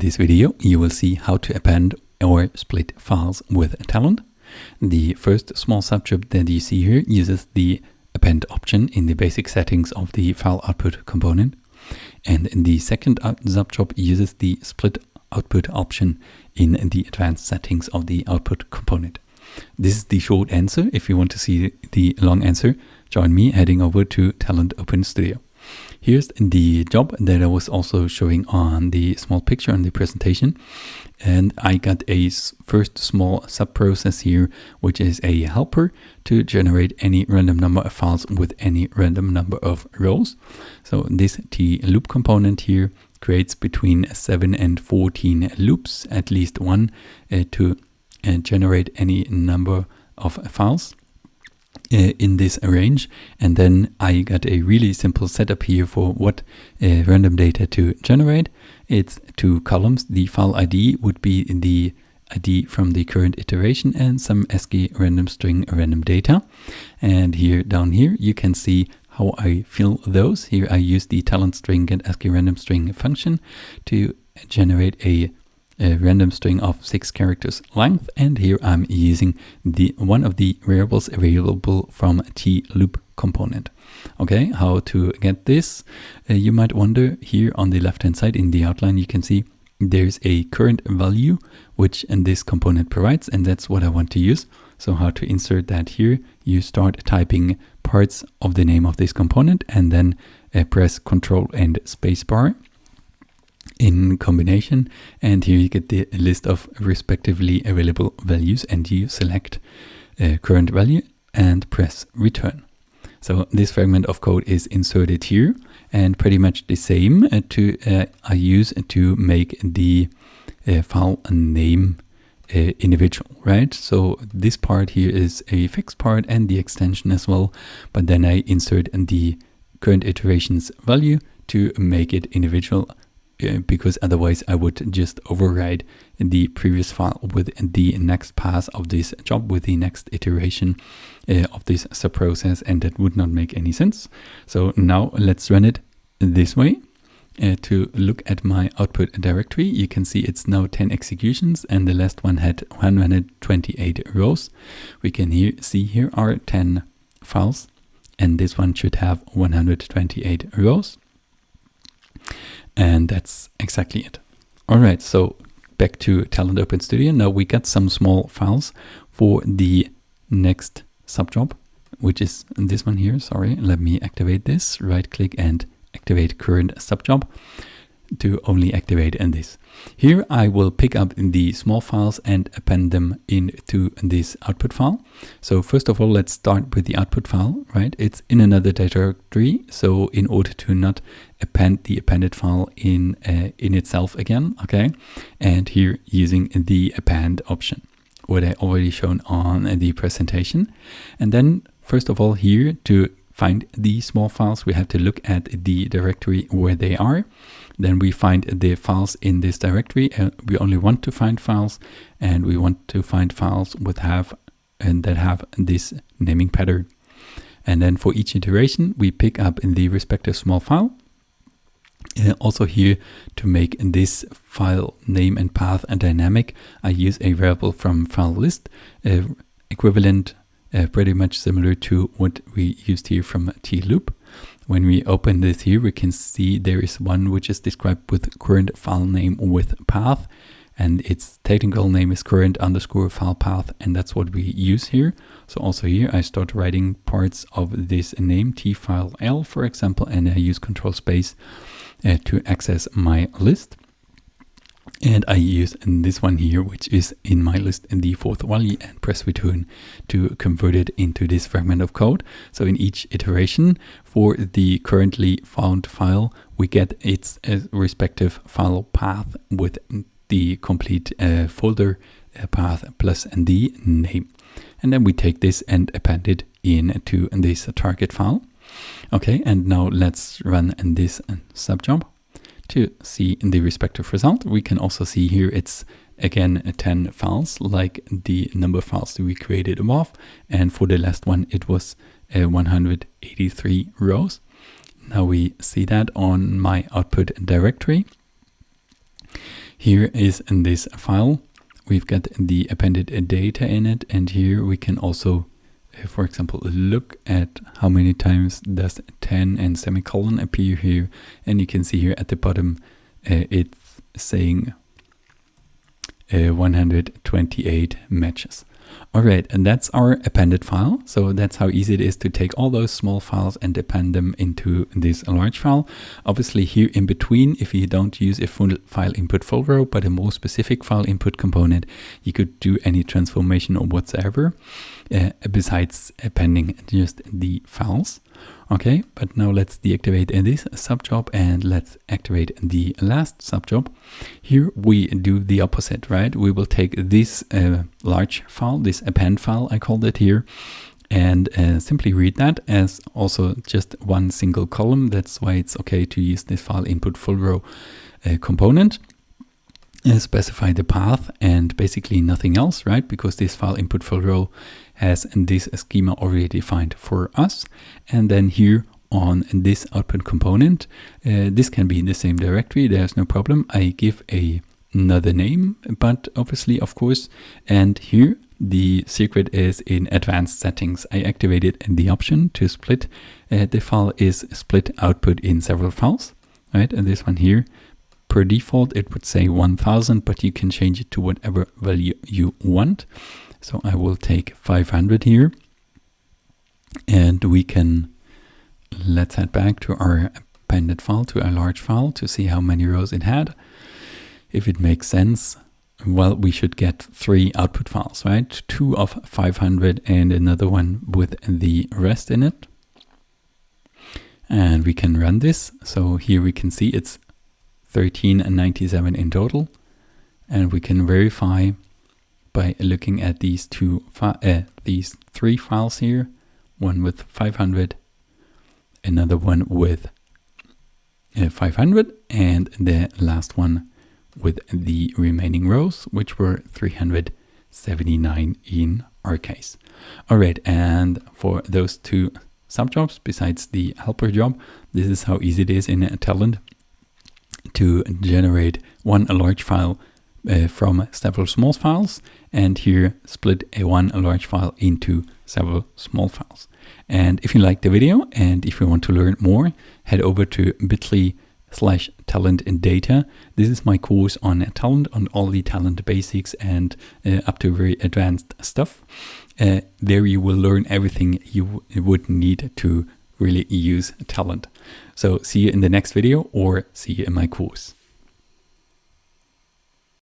this video, you will see how to append or split files with Talend. The first small subjob that you see here uses the append option in the basic settings of the file output component. And the second subjob uses the split output option in the advanced settings of the output component. This is the short answer. If you want to see the long answer, join me heading over to Talend Open Studio. Here's the job that I was also showing on the small picture on the presentation. And I got a first small sub-process here, which is a helper to generate any random number of files with any random number of rows. So this T loop component here creates between 7 and 14 loops, at least one, uh, to uh, generate any number of files. Uh, in this range and then I got a really simple setup here for what uh, random data to generate. It's two columns. The file ID would be the ID from the current iteration and some ASCII random string random data. And here down here you can see how I fill those. Here I use the Talend string get ASCII random string function to generate a a random string of six characters length and here I'm using the one of the variables available from t loop component. Okay, how to get this? Uh, you might wonder here on the left hand side in the outline you can see there's a current value which and this component provides and that's what I want to use. So how to insert that here? You start typing parts of the name of this component and then uh, press Control and Spacebar in combination and here you get the list of respectively available values and you select uh, current value and press return. So this fragment of code is inserted here and pretty much the same uh, to uh, I use to make the uh, file name individual, right? So this part here is a fixed part and the extension as well, but then I insert the current iteration's value to make it individual because otherwise I would just override the previous file with the next pass of this job with the next iteration uh, of this subprocess and that would not make any sense. So now let's run it this way. Uh, to look at my output directory, you can see it's now 10 executions and the last one had 128 rows. We can here see here are 10 files and this one should have 128 rows. And that's exactly it. All right, so back to Talend Open Studio. Now we got some small files for the next subjob, which is this one here. Sorry, let me activate this. Right click and activate current subjob to only activate in this. Here I will pick up the small files and append them into this output file. So first of all, let's start with the output file, right? It's in another directory. So in order to not append the appended file in, uh, in itself again, okay? And here using the append option, what I already shown on the presentation. And then first of all here to find the small files, we have to look at the directory where they are. Then we find the files in this directory. and we only want to find files and we want to find files with have and that have this naming pattern. And then for each iteration, we pick up in the respective small file. Uh, also here to make this file name and path a dynamic, I use a variable from file list, uh, equivalent uh, pretty much similar to what we used here from tloop. When we open this here, we can see there is one which is described with current file name with path and its technical name is current underscore file path and that's what we use here. So also here I start writing parts of this name t file l for example and I use control space uh, to access my list. And I use this one here, which is in my list in the fourth value and press return to convert it into this fragment of code. So in each iteration for the currently found file, we get its uh, respective file path with the complete uh, folder uh, path plus the name. And then we take this and append it into this target file. Okay, and now let's run this uh, subjob to see in the respective result. We can also see here it's again 10 files like the number of files that we created above and for the last one it was uh, 183 rows. Now we see that on my output directory. Here is in this file, we've got the appended data in it. And here we can also, for example, look at how many times does 10 and semicolon appear here. And you can see here at the bottom, uh, it's saying uh, 128 matches. All right, and that's our appended file. So that's how easy it is to take all those small files and append them into this large file. Obviously here in between, if you don't use a full file input full row, but a more specific file input component, you could do any transformation or whatsoever uh, besides appending just the files. Okay, but now let's deactivate this subjob and let's activate the last subjob. Here we do the opposite, right? We will take this uh, large file, this append file, I called it here, and uh, simply read that as also just one single column. That's why it's okay to use this file input full row uh, component. Uh, specify the path and basically nothing else, right? Because this file input row has this schema already defined for us. And then here on this output component, uh, this can be in the same directory. There's no problem. I give a another name, but obviously, of course, and here the secret is in advanced settings. I activated the option to split. Uh, the file is split output in several files, right? And this one here Per default, it would say 1000, but you can change it to whatever value you want. So I will take 500 here. And we can, let's head back to our appended file, to our large file, to see how many rows it had. If it makes sense, well, we should get three output files, right? Two of 500 and another one with the rest in it. And we can run this. So here we can see it's 13 and 97 in total. And we can verify by looking at these two, uh, these three files here, one with 500, another one with uh, 500, and the last one with the remaining rows, which were 379 in our case. All right, and for those two subjobs, besides the helper job, this is how easy it is in Talend to generate one large file uh, from several small files and here split a one large file into several small files. And if you like the video and if you want to learn more, head over to bit.ly slash talend and data. This is my course on Talend, on all the Talend basics and uh, up to very advanced stuff. Uh, there you will learn everything you would need to really use Talend. So see you in the next video or see you in my course.